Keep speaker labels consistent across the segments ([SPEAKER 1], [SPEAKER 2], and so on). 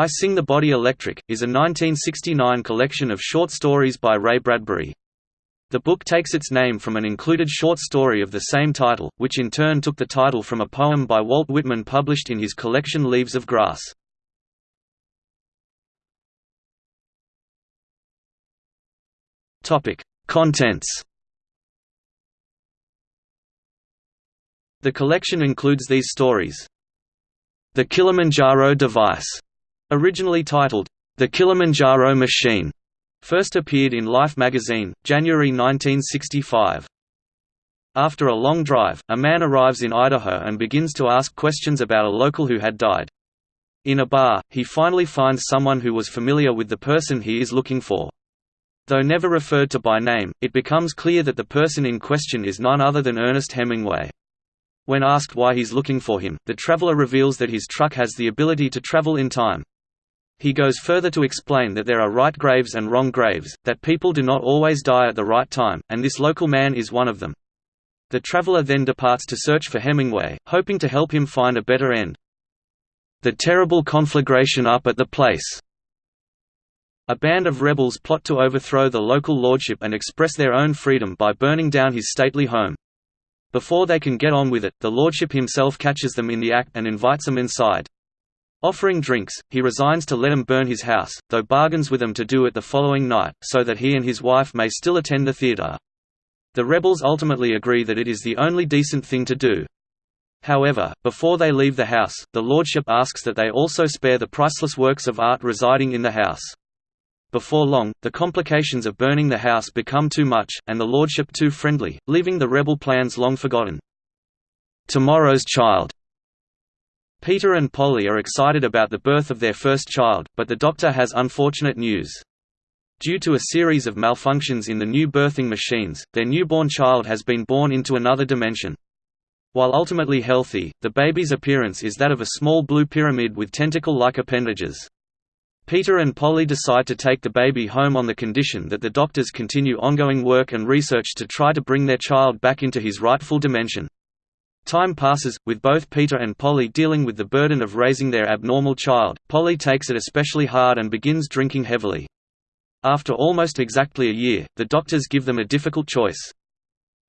[SPEAKER 1] I Sing the Body Electric, is a 1969 collection of short stories by Ray Bradbury. The book takes its name from an included short story of the same title, which in turn took the title from a poem by Walt Whitman published in his collection Leaves of Grass. Contents The collection includes these stories. The Kilimanjaro Device Originally titled, The Kilimanjaro Machine, first appeared in Life magazine, January 1965. After a long drive, a man arrives in Idaho and begins to ask questions about a local who had died. In a bar, he finally finds someone who was familiar with the person he is looking for. Though never referred to by name, it becomes clear that the person in question is none other than Ernest Hemingway. When asked why he's looking for him, the traveler reveals that his truck has the ability to travel in time. He goes further to explain that there are right graves and wrong graves, that people do not always die at the right time, and this local man is one of them. The traveler then departs to search for Hemingway, hoping to help him find a better end. The terrible conflagration up at the place. A band of rebels plot to overthrow the local lordship and express their own freedom by burning down his stately home. Before they can get on with it, the lordship himself catches them in the act and invites them inside. Offering drinks, he resigns to let him burn his house, though bargains with them to do it the following night, so that he and his wife may still attend the theatre. The rebels ultimately agree that it is the only decent thing to do. However, before they leave the house, the lordship asks that they also spare the priceless works of art residing in the house. Before long, the complications of burning the house become too much, and the lordship too friendly, leaving the rebel plans long forgotten. Tomorrow's Child Peter and Polly are excited about the birth of their first child, but the doctor has unfortunate news. Due to a series of malfunctions in the new birthing machines, their newborn child has been born into another dimension. While ultimately healthy, the baby's appearance is that of a small blue pyramid with tentacle-like appendages. Peter and Polly decide to take the baby home on the condition that the doctors continue ongoing work and research to try to bring their child back into his rightful dimension. Time passes, with both Peter and Polly dealing with the burden of raising their abnormal child. Polly takes it especially hard and begins drinking heavily. After almost exactly a year, the doctors give them a difficult choice.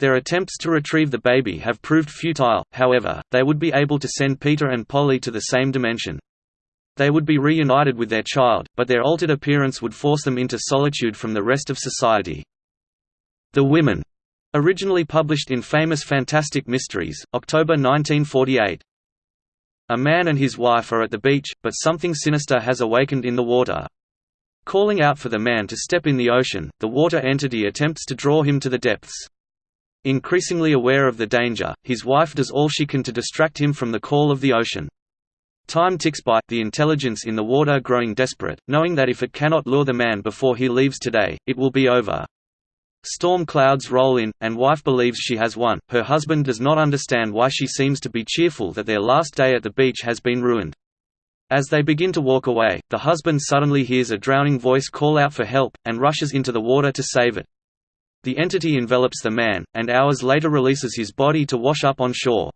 [SPEAKER 1] Their attempts to retrieve the baby have proved futile, however, they would be able to send Peter and Polly to the same dimension. They would be reunited with their child, but their altered appearance would force them into solitude from the rest of society. The women Originally published in Famous Fantastic Mysteries, October 1948. A man and his wife are at the beach, but something sinister has awakened in the water. Calling out for the man to step in the ocean, the water entity attempts to draw him to the depths. Increasingly aware of the danger, his wife does all she can to distract him from the call of the ocean. Time ticks by, the intelligence in the water growing desperate, knowing that if it cannot lure the man before he leaves today, it will be over. Storm clouds roll in, and wife believes she has won. Her husband does not understand why she seems to be cheerful that their last day at the beach has been ruined. As they begin to walk away, the husband suddenly hears a drowning voice call out for help, and rushes into the water to save it. The entity envelops the man, and hours later releases his body to wash up on shore.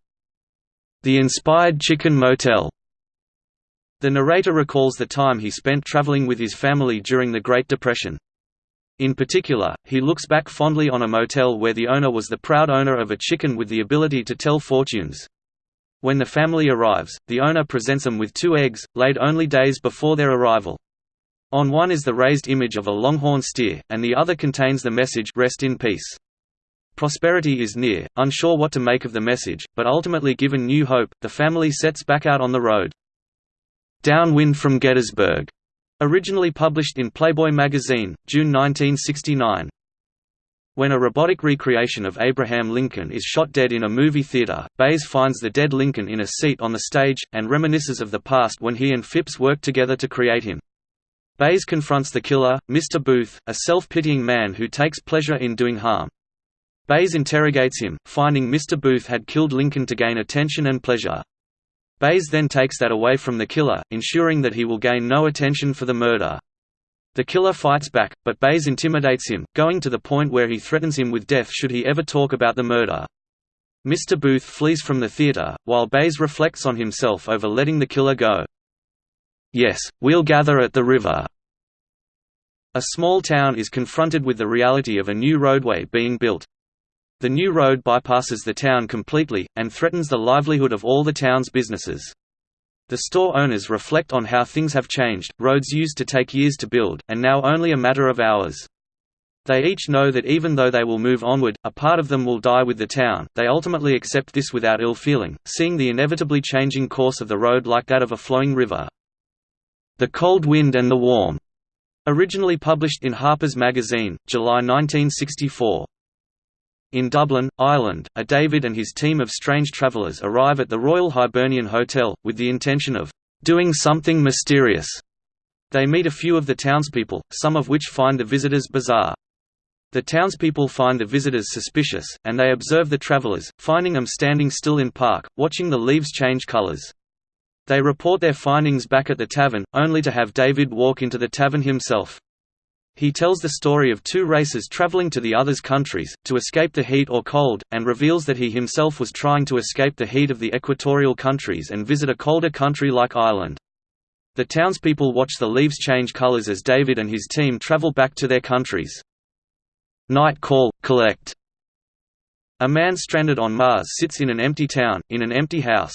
[SPEAKER 1] The Inspired Chicken Motel The narrator recalls the time he spent traveling with his family during the Great Depression. In particular, he looks back fondly on a motel where the owner was the proud owner of a chicken with the ability to tell fortunes. When the family arrives, the owner presents them with two eggs, laid only days before their arrival. On one is the raised image of a longhorn steer, and the other contains the message Rest in peace. Prosperity is near, unsure what to make of the message, but ultimately given new hope, the family sets back out on the road. Downwind from Gettysburg Originally published in Playboy magazine, June 1969. When a robotic recreation of Abraham Lincoln is shot dead in a movie theater, Bays finds the dead Lincoln in a seat on the stage, and reminisces of the past when he and Phipps worked together to create him. Bays confronts the killer, Mr. Booth, a self-pitying man who takes pleasure in doing harm. Bays interrogates him, finding Mr. Booth had killed Lincoln to gain attention and pleasure. Bays then takes that away from the killer, ensuring that he will gain no attention for the murder. The killer fights back, but Bays intimidates him, going to the point where he threatens him with death should he ever talk about the murder. Mr. Booth flees from the theater, while Bays reflects on himself over letting the killer go. Yes, we'll gather at the river." A small town is confronted with the reality of a new roadway being built. The new road bypasses the town completely, and threatens the livelihood of all the town's businesses. The store owners reflect on how things have changed, roads used to take years to build, and now only a matter of hours. They each know that even though they will move onward, a part of them will die with the town. They ultimately accept this without ill feeling, seeing the inevitably changing course of the road like that of a flowing river. The Cold Wind and the Warm, originally published in Harper's Magazine, July 1964. In Dublin, Ireland, a David and his team of strange travellers arrive at the Royal Hibernian Hotel, with the intention of doing something mysterious. They meet a few of the townspeople, some of which find the visitors bizarre. The townspeople find the visitors suspicious, and they observe the travellers, finding them standing still in park, watching the leaves change colours. They report their findings back at the tavern, only to have David walk into the tavern himself. He tells the story of two racers traveling to the other's countries, to escape the heat or cold, and reveals that he himself was trying to escape the heat of the equatorial countries and visit a colder country like Ireland. The townspeople watch the leaves change colors as David and his team travel back to their countries. Night Call – Collect A man stranded on Mars sits in an empty town, in an empty house.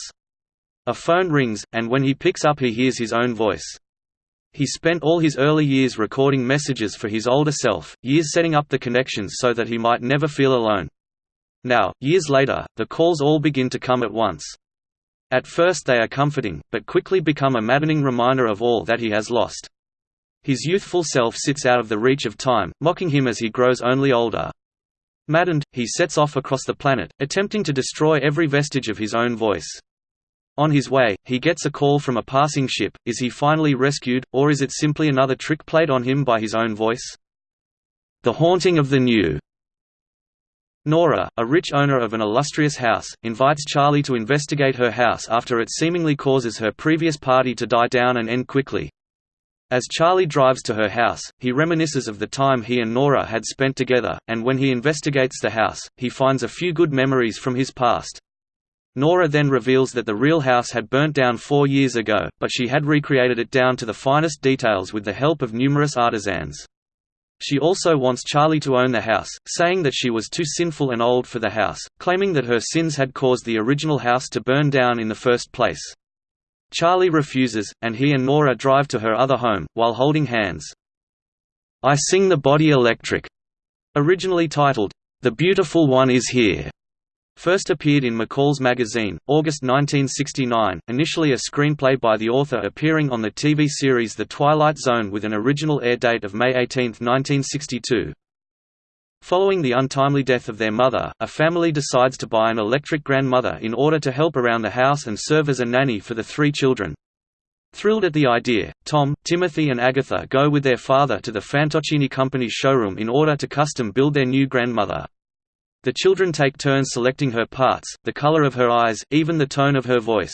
[SPEAKER 1] A phone rings, and when he picks up he hears his own voice. He spent all his early years recording messages for his older self, years setting up the connections so that he might never feel alone. Now, years later, the calls all begin to come at once. At first they are comforting, but quickly become a maddening reminder of all that he has lost. His youthful self sits out of the reach of time, mocking him as he grows only older. Maddened, he sets off across the planet, attempting to destroy every vestige of his own voice. On his way, he gets a call from a passing ship. Is he finally rescued, or is it simply another trick played on him by his own voice? The Haunting of the New Nora, a rich owner of an illustrious house, invites Charlie to investigate her house after it seemingly causes her previous party to die down and end quickly. As Charlie drives to her house, he reminisces of the time he and Nora had spent together, and when he investigates the house, he finds a few good memories from his past. Nora then reveals that the real house had burnt down four years ago, but she had recreated it down to the finest details with the help of numerous artisans. She also wants Charlie to own the house, saying that she was too sinful and old for the house, claiming that her sins had caused the original house to burn down in the first place. Charlie refuses, and he and Nora drive to her other home, while holding hands. I Sing the Body Electric, originally titled, The Beautiful One Is Here, First appeared in McCall's magazine, August 1969, initially a screenplay by the author appearing on the TV series The Twilight Zone with an original air date of May 18, 1962. Following the untimely death of their mother, a family decides to buy an electric grandmother in order to help around the house and serve as a nanny for the three children. Thrilled at the idea, Tom, Timothy and Agatha go with their father to the Fantocchini Company's showroom in order to custom build their new grandmother. The children take turns selecting her parts, the color of her eyes, even the tone of her voice.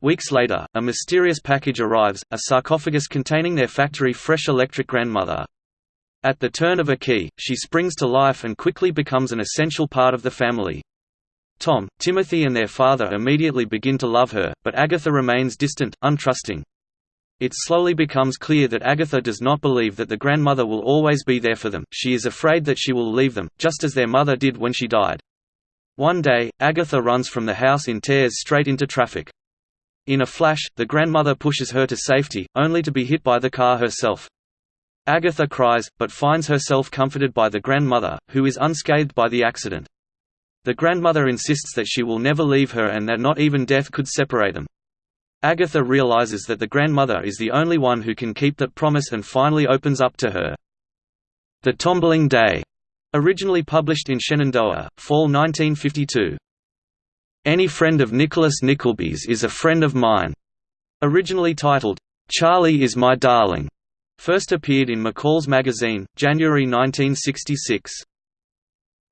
[SPEAKER 1] Weeks later, a mysterious package arrives, a sarcophagus containing their factory-fresh electric grandmother. At the turn of a key, she springs to life and quickly becomes an essential part of the family. Tom, Timothy and their father immediately begin to love her, but Agatha remains distant, untrusting. It slowly becomes clear that Agatha does not believe that the grandmother will always be there for them, she is afraid that she will leave them, just as their mother did when she died. One day, Agatha runs from the house in tears straight into traffic. In a flash, the grandmother pushes her to safety, only to be hit by the car herself. Agatha cries, but finds herself comforted by the grandmother, who is unscathed by the accident. The grandmother insists that she will never leave her and that not even death could separate them. Agatha realizes that the grandmother is the only one who can keep that promise and finally opens up to her. The Tombling Day, originally published in Shenandoah, fall 1952. Any friend of Nicholas Nickleby's is a friend of mine. Originally titled, Charlie is My Darling, first appeared in McCall's magazine, January 1966.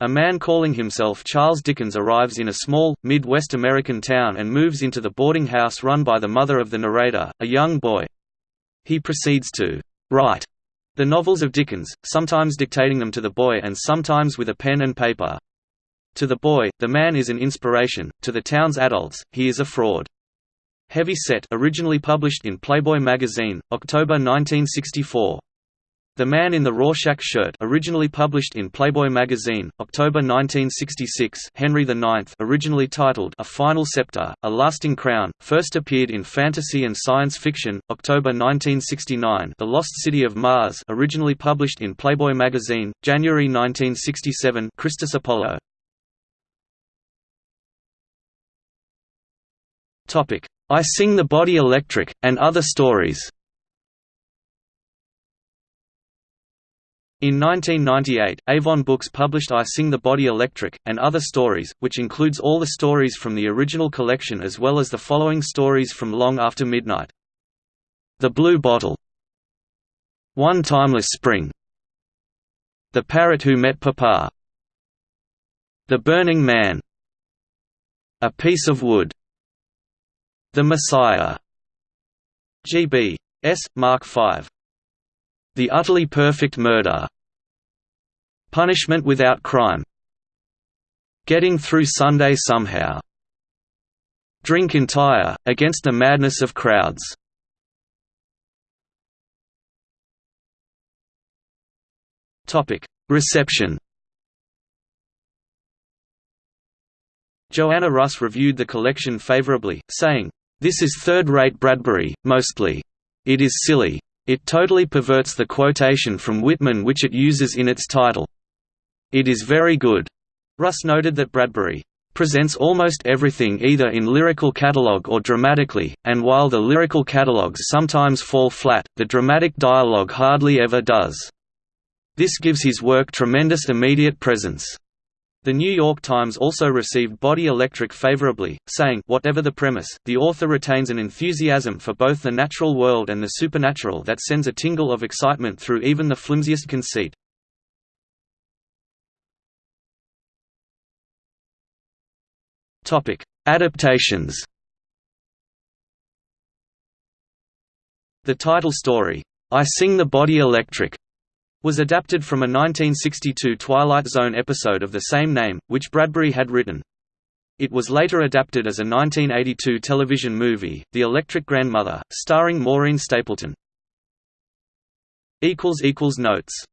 [SPEAKER 1] A man calling himself Charles Dickens arrives in a small, mid-West American town and moves into the boarding house run by the mother of the narrator, a young boy. He proceeds to write the novels of Dickens, sometimes dictating them to the boy and sometimes with a pen and paper. To the boy, the man is an inspiration, to the town's adults, he is a fraud. Heavy Set originally published in Playboy magazine, October 1964. The Man in the Rorschach Shirt originally published in Playboy magazine, October 1966 Henry IX originally titled A Final Scepter, A Lasting Crown, first appeared in fantasy and science fiction, October 1969 The Lost City of Mars originally published in Playboy magazine, January 1967 Christus Apollo. I Sing the Body Electric, and Other Stories In 1998, Avon Books published I Sing the Body Electric, and Other Stories, which includes all the stories from the original collection as well as the following stories from Long After Midnight. The Blue Bottle One Timeless Spring The Parrot Who Met Papa The Burning Man A Piece of Wood The Messiah G.B. S. Mark V the Utterly Perfect Murder Punishment Without Crime Getting Through Sunday Somehow Drink Entire, Against the Madness of Crowds Reception Joanna Russ reviewed the collection favorably, saying, "...this is third-rate Bradbury, mostly. It is silly. It totally perverts the quotation from Whitman which it uses in its title. It is very good. Russ noted that Bradbury presents almost everything either in lyrical catalogue or dramatically, and while the lyrical catalogues sometimes fall flat, the dramatic dialogue hardly ever does. This gives his work tremendous immediate presence. The New York Times also received Body Electric favorably, saying, whatever the premise, the author retains an enthusiasm for both the natural world and the supernatural that sends a tingle of excitement through even the flimsiest conceit. Adaptations The title story, I Sing the Body Electric, was adapted from a 1962 Twilight Zone episode of the same name, which Bradbury had written. It was later adapted as a 1982 television movie, The Electric Grandmother, starring Maureen Stapleton. Notes